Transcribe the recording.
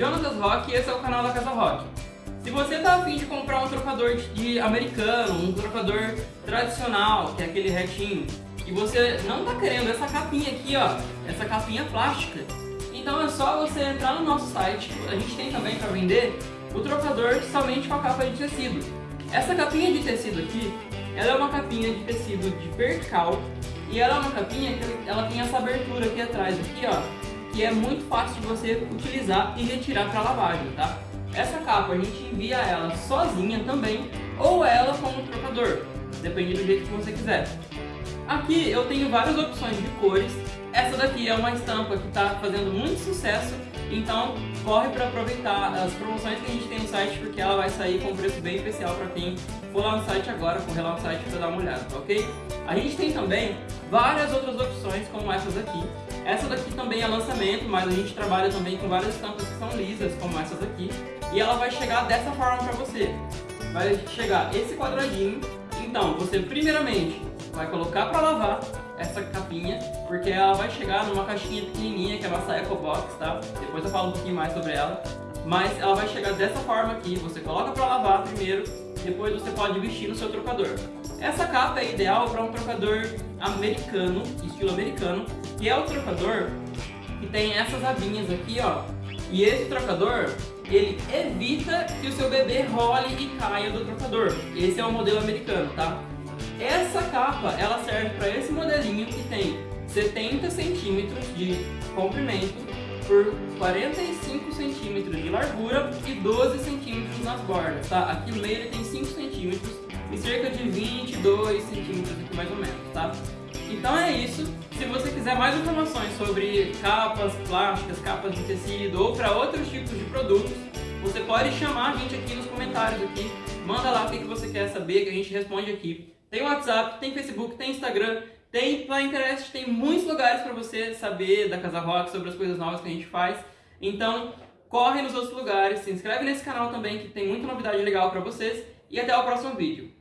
Jonatas Rock e esse é o canal da Casa Rock. Se você está afim de comprar um trocador de americano, um trocador tradicional, que é aquele retinho, e você não está querendo essa capinha aqui, ó, essa capinha plástica, então é só você entrar no nosso site, a gente tem também para vender o trocador somente com a capa de tecido. Essa capinha de tecido aqui, ela é uma capinha de tecido de vertical e ela é uma capinha que ela tem essa abertura aqui atrás, aqui ó, que é muito fácil de você utilizar e retirar para lavagem, tá? Essa capa a gente envia ela sozinha também ou ela com um trocador, depende do jeito que você quiser. Aqui eu tenho várias opções de cores, essa daqui é uma estampa que está fazendo muito sucesso, então corre para aproveitar as promoções que a gente tem no site, porque ela vai sair com um preço bem especial para quem for lá no site agora, correr lá no site para dar uma olhada, tá ok? A gente tem também várias outras opções como essas aqui. Essa daqui também é lançamento, mas a gente trabalha também com várias estampas que são lisas, como essas aqui. E ela vai chegar dessa forma para você. Vai chegar esse quadradinho. Então, você primeiramente vai colocar para lavar essa capinha, porque ela vai chegar numa caixinha pequenininha, que é a nossa Eco Box, tá? Depois eu falo um pouquinho mais sobre ela. Mas ela vai chegar dessa forma aqui, você coloca para lavar primeiro, depois você pode vestir no seu trocador. Essa capa é ideal para um trocador americano, estilo americano, que é o trocador que tem essas abinhas aqui, ó. E esse trocador, ele evita que o seu bebê role e caia do trocador. Esse é o modelo americano, tá? Essa capa, ela serve para esse modelinho que tem 70 centímetros de comprimento por 45 centímetros de largura e 12 centímetros nas bordas, tá? Aqui no meio ele tem 5 centímetros e cerca de 22 centímetros aqui mais ou menos, tá? Então é isso. Se você quiser mais informações sobre capas plásticas, capas de tecido ou para outros tipos de produtos, você pode chamar a gente aqui nos comentários aqui. Manda lá o que você quer saber que a gente responde aqui. Tem WhatsApp, tem Facebook, tem Instagram, tem Pinterest, tem muitos lugares para você saber da Casa Rock, sobre as coisas novas que a gente faz. Então, corre nos outros lugares, se inscreve nesse canal também que tem muita novidade legal para vocês e até o próximo vídeo.